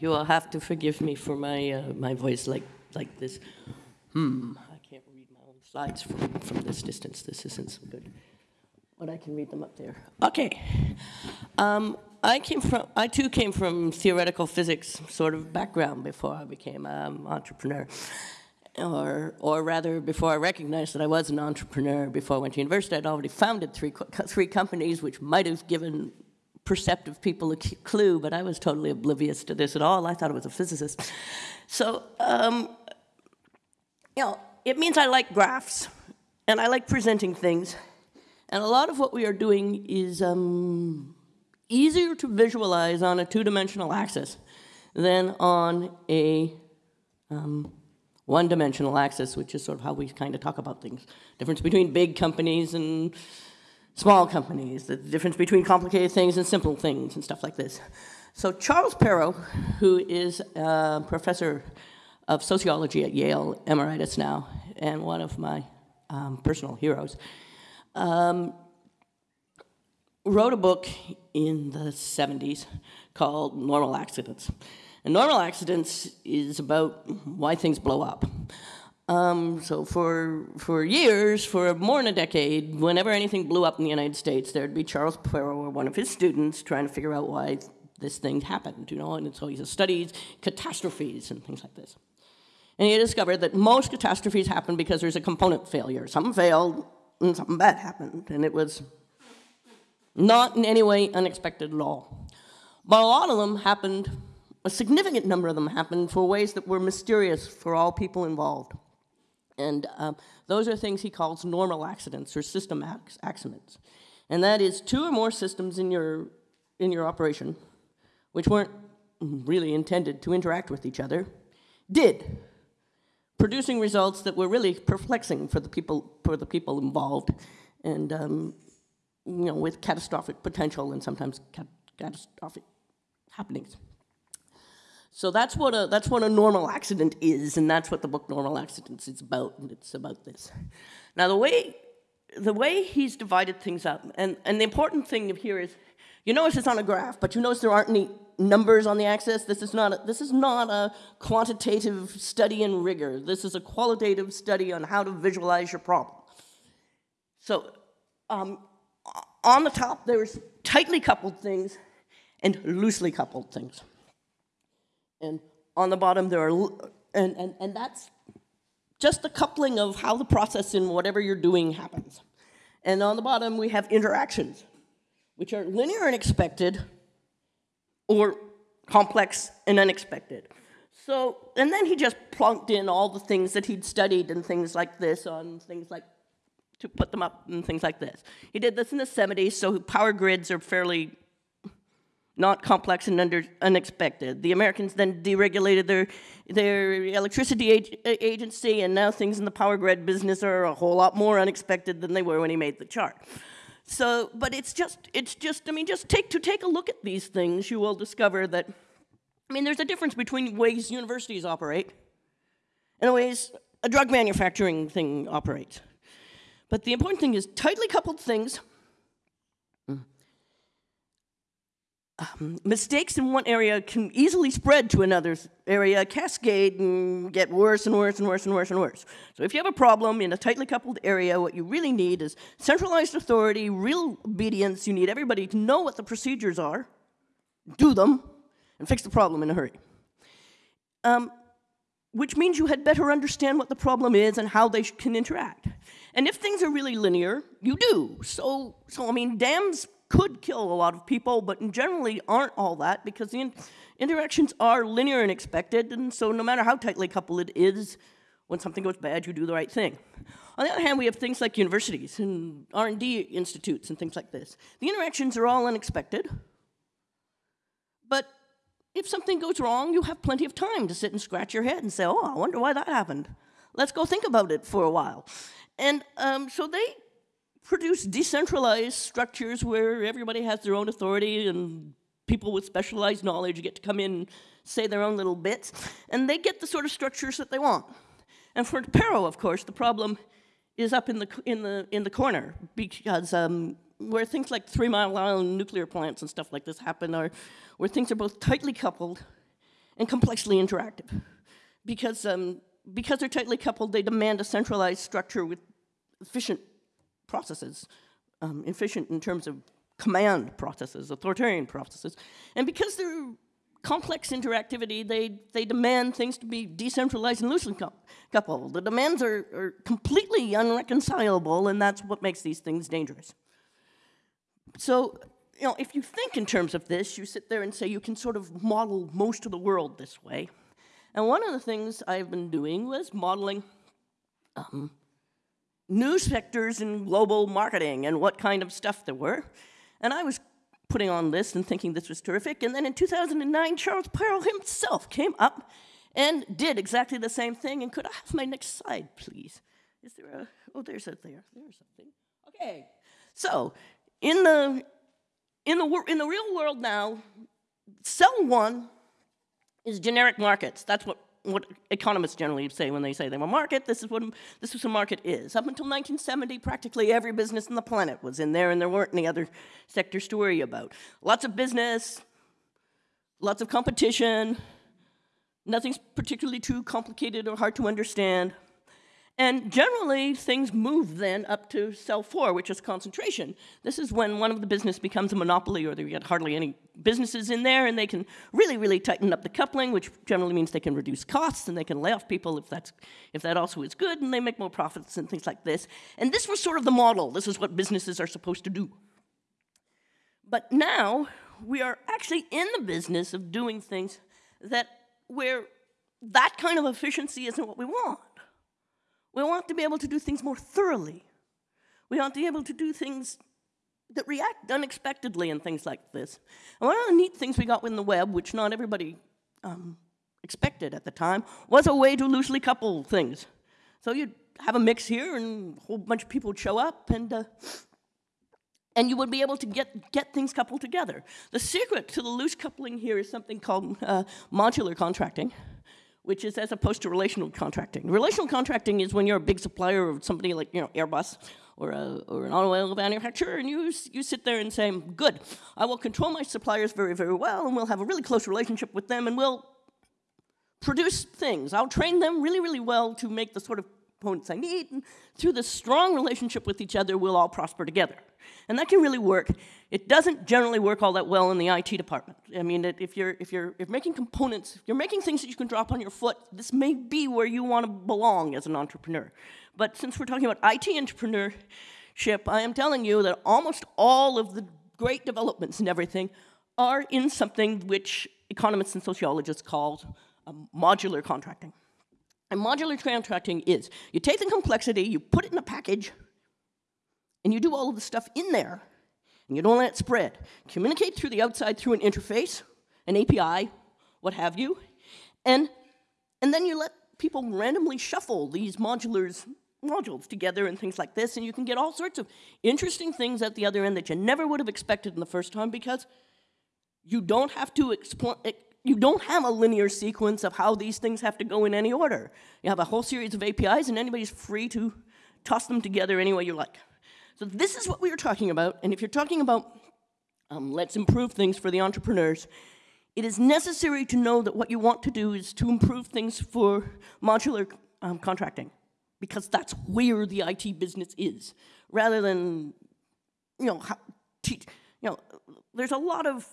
you will have to forgive me for my, uh, my voice like, like this. Hmm, I can't read my own slides from, from this distance. This isn't so good. But I can read them up there. Okay. Um, I came from, I too came from theoretical physics sort of background before I became an entrepreneur. Or, or rather, before I recognized that I was an entrepreneur, before I went to university, I'd already founded three, three companies, which might have given perceptive people a clue, but I was totally oblivious to this at all. I thought it was a physicist. So, um, you know, it means I like graphs, and I like presenting things. And a lot of what we are doing is um, easier to visualize on a two-dimensional axis than on a um, one-dimensional axis, which is sort of how we kind of talk about things. Difference between big companies and small companies, the difference between complicated things and simple things and stuff like this. So Charles Perrow, who is a professor of sociology at Yale, emeritus now, and one of my um, personal heroes, um, wrote a book in the 70s called Normal Accidents. And normal accidents is about why things blow up. Um, so for, for years, for more than a decade, whenever anything blew up in the United States, there'd be Charles Perrow or one of his students trying to figure out why this thing happened, you know, and so he studies catastrophes and things like this. And he discovered that most catastrophes happen because there's a component failure. Something failed and something bad happened, and it was not in any way unexpected at all. But a lot of them happened, a significant number of them happened for ways that were mysterious for all people involved. And um, those are things he calls normal accidents or system accidents. And that is two or more systems in your, in your operation, which weren't really intended to interact with each other, did, producing results that were really perplexing for the people, for the people involved, and um, you know, with catastrophic potential and sometimes cat catastrophic happenings. So that's what a that's what a normal accident is, and that's what the book Normal Accidents is about. And it's about this. Now the way the way he's divided things up, and, and the important thing here is, you notice it's on a graph, but you notice there aren't any numbers on the axis. This is not a, this is not a quantitative study in rigor. This is a qualitative study on how to visualize your problem. So um, on the top, there's tightly coupled things and loosely coupled things. And on the bottom, there are, and, and, and that's just the coupling of how the process in whatever you're doing happens. And on the bottom, we have interactions, which are linear and expected, or complex and unexpected. So, and then he just plunked in all the things that he'd studied and things like this on things like to put them up and things like this. He did this in the 70s, so power grids are fairly not complex and under, unexpected. The Americans then deregulated their, their electricity ag agency, and now things in the power grid business are a whole lot more unexpected than they were when he made the chart. So, but it's just, it's just, I mean, just take, to take a look at these things, you will discover that, I mean, there's a difference between ways universities operate and ways a drug manufacturing thing operates. But the important thing is tightly coupled things um, mistakes in one area can easily spread to another area, cascade, and get worse and worse and worse and worse and worse. So if you have a problem in a tightly coupled area, what you really need is centralized authority, real obedience. You need everybody to know what the procedures are, do them, and fix the problem in a hurry. Um, which means you had better understand what the problem is and how they can interact. And if things are really linear, you do. So, so I mean, dams could kill a lot of people, but generally aren't all that because the in interactions are linear and expected, and so no matter how tightly coupled it is, when something goes bad, you do the right thing. On the other hand, we have things like universities and R&D institutes and things like this. The interactions are all unexpected, but if something goes wrong, you have plenty of time to sit and scratch your head and say, oh, I wonder why that happened. Let's go think about it for a while. And um, so they produce decentralized structures where everybody has their own authority and people with specialized knowledge get to come in and say their own little bits, and they get the sort of structures that they want. And for Perrow, of course, the problem is up in the, in the, in the corner because um, where things like Three Mile Island nuclear plants and stuff like this happen are where things are both tightly coupled and complexly interactive. Because, um, because they're tightly coupled, they demand a centralized structure with efficient processes, um, efficient in terms of command processes, authoritarian processes. And because they're complex interactivity, they, they demand things to be decentralized and loosely coupled. The demands are, are completely unreconcilable, and that's what makes these things dangerous. So, you know, if you think in terms of this, you sit there and say you can sort of model most of the world this way. And one of the things I've been doing was modeling um, news sectors in global marketing and what kind of stuff there were. And I was putting on this and thinking this was terrific. And then in 2009, Charles Perrow himself came up and did exactly the same thing. And could I have my next slide, please? Is there a, oh, there's a, there, there's something. Okay, so in the, in the, in the real world now, cell one is generic markets. That's what what economists generally say when they say they're a market, this is what this is what a market is. Up until 1970, practically every business on the planet was in there, and there weren't any other sectors to worry about. Lots of business, lots of competition, nothing's particularly too complicated or hard to understand. And generally, things move then up to cell four, which is concentration. This is when one of the business becomes a monopoly or they get hardly any businesses in there and they can really, really tighten up the coupling, which generally means they can reduce costs and they can lay off people if, that's, if that also is good and they make more profits and things like this. And this was sort of the model. This is what businesses are supposed to do. But now, we are actually in the business of doing things that where that kind of efficiency isn't what we want. We want to be able to do things more thoroughly. We want to be able to do things that react unexpectedly and things like this. And one of the neat things we got with the web, which not everybody um, expected at the time, was a way to loosely couple things. So you'd have a mix here, and a whole bunch of people would show up, and uh, and you would be able to get, get things coupled together. The secret to the loose coupling here is something called uh, modular contracting which is as opposed to relational contracting. Relational contracting is when you're a big supplier of somebody like you know Airbus or, a, or an automobile manufacturer, and you, you sit there and say, good, I will control my suppliers very, very well, and we'll have a really close relationship with them, and we'll produce things. I'll train them really, really well to make the sort of components I need, and through this strong relationship with each other, we'll all prosper together. And that can really work. It doesn't generally work all that well in the IT department. I mean, if you're, if you're, if making components, if you're making things that you can drop on your foot, this may be where you want to belong as an entrepreneur. But since we're talking about IT entrepreneurship, I am telling you that almost all of the great developments and everything are in something which economists and sociologists call um, modular contracting. And modular contracting is you take the complexity, you put it in a package, and you do all of the stuff in there, and you don't let it spread. Communicate through the outside through an interface, an API, what have you, and, and then you let people randomly shuffle these modulars modules together and things like this, and you can get all sorts of interesting things at the other end that you never would have expected in the first time because you don't have to explain you don't have a linear sequence of how these things have to go in any order. You have a whole series of APIs, and anybody's free to toss them together any way you like. So this is what we were talking about, and if you're talking about um, let's improve things for the entrepreneurs, it is necessary to know that what you want to do is to improve things for modular um, contracting, because that's where the IT business is, rather than, you know, you know, there's a lot of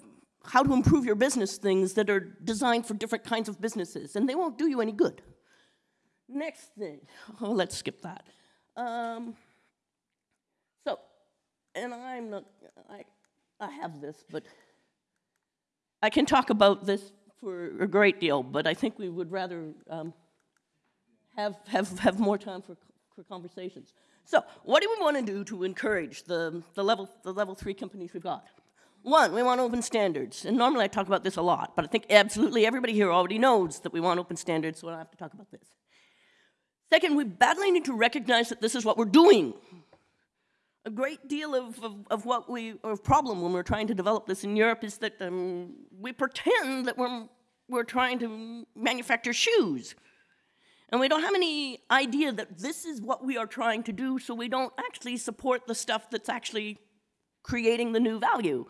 how to improve your business things that are designed for different kinds of businesses, and they won't do you any good. Next thing, oh, let's skip that. Um, and I'm not, I, I have this, but I can talk about this for a great deal, but I think we would rather um, have, have, have more time for, for conversations. So what do we want to do to encourage the, the, level, the level three companies we've got? One, we want open standards. And normally I talk about this a lot, but I think absolutely everybody here already knows that we want open standards, so I don't have to talk about this. Second, we badly need to recognize that this is what we're doing a great deal of, of, of, what we, of problem when we're trying to develop this in Europe is that um, we pretend that we're, we're trying to manufacture shoes. And we don't have any idea that this is what we are trying to do, so we don't actually support the stuff that's actually creating the new value.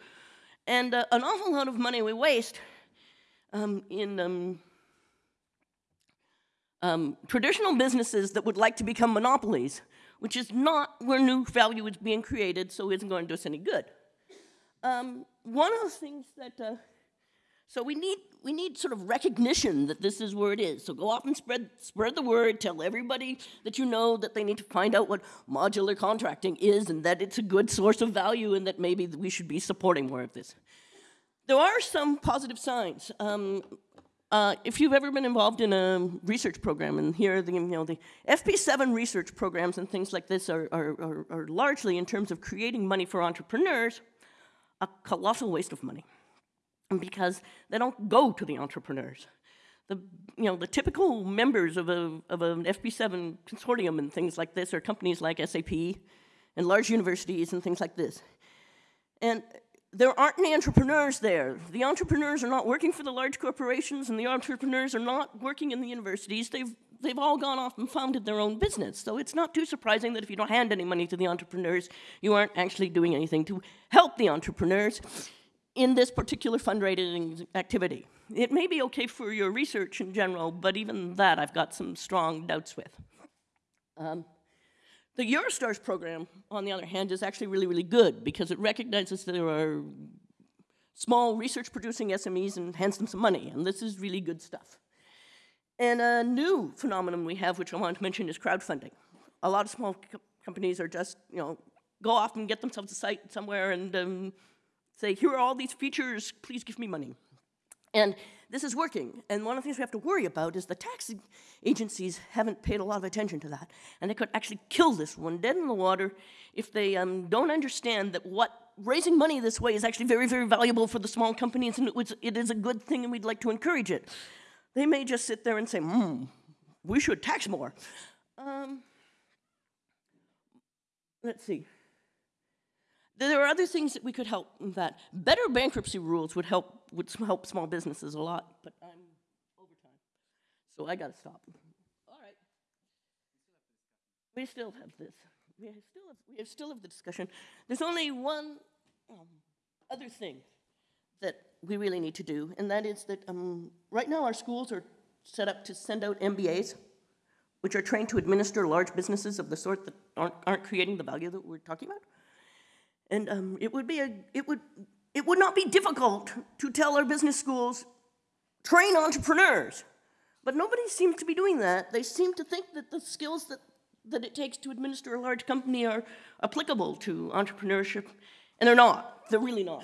And uh, an awful lot of money we waste um, in um, um, traditional businesses that would like to become monopolies, which is not where new value is being created, so it isn't going to do us any good. Um, one of the things that, uh, so we need, we need sort of recognition that this is where it is. So go off and spread, spread the word, tell everybody that you know that they need to find out what modular contracting is and that it's a good source of value and that maybe we should be supporting more of this. There are some positive signs. Um, uh, if you've ever been involved in a research program, and here the you know the FP7 research programs and things like this are, are, are, are largely in terms of creating money for entrepreneurs, a colossal waste of money, because they don't go to the entrepreneurs. The you know the typical members of a of an FP7 consortium and things like this are companies like SAP, and large universities and things like this, and there aren't any entrepreneurs there. The entrepreneurs are not working for the large corporations, and the entrepreneurs are not working in the universities. They've, they've all gone off and founded their own business. So it's not too surprising that if you don't hand any money to the entrepreneurs, you aren't actually doing anything to help the entrepreneurs in this particular fundraising activity. It may be okay for your research in general, but even that I've got some strong doubts with. Um, the Eurostars program, on the other hand, is actually really, really good because it recognizes there are small research producing SMEs and hands them some money, and this is really good stuff. And a new phenomenon we have, which I want to mention, is crowdfunding. A lot of small co companies are just, you know, go off and get themselves a site somewhere and um, say, here are all these features, please give me money. And this is working. And one of the things we have to worry about is the tax agencies haven't paid a lot of attention to that. And they could actually kill this one dead in the water if they um, don't understand that what raising money this way is actually very, very valuable for the small companies and it, was, it is a good thing and we'd like to encourage it. They may just sit there and say, hmm, we should tax more. Um, let's see. There are other things that we could help that. Better bankruptcy rules would help would help small businesses a lot, but I'm over time. So I gotta stop. All right. We still have this. We still have, we still have the discussion. There's only one um, other thing that we really need to do, and that is that um, right now our schools are set up to send out MBAs, which are trained to administer large businesses of the sort that aren't, aren't creating the value that we're talking about. And um, it would be a, it would, it would not be difficult to tell our business schools, train entrepreneurs. But nobody seems to be doing that. They seem to think that the skills that, that it takes to administer a large company are applicable to entrepreneurship, and they're not. They're really not.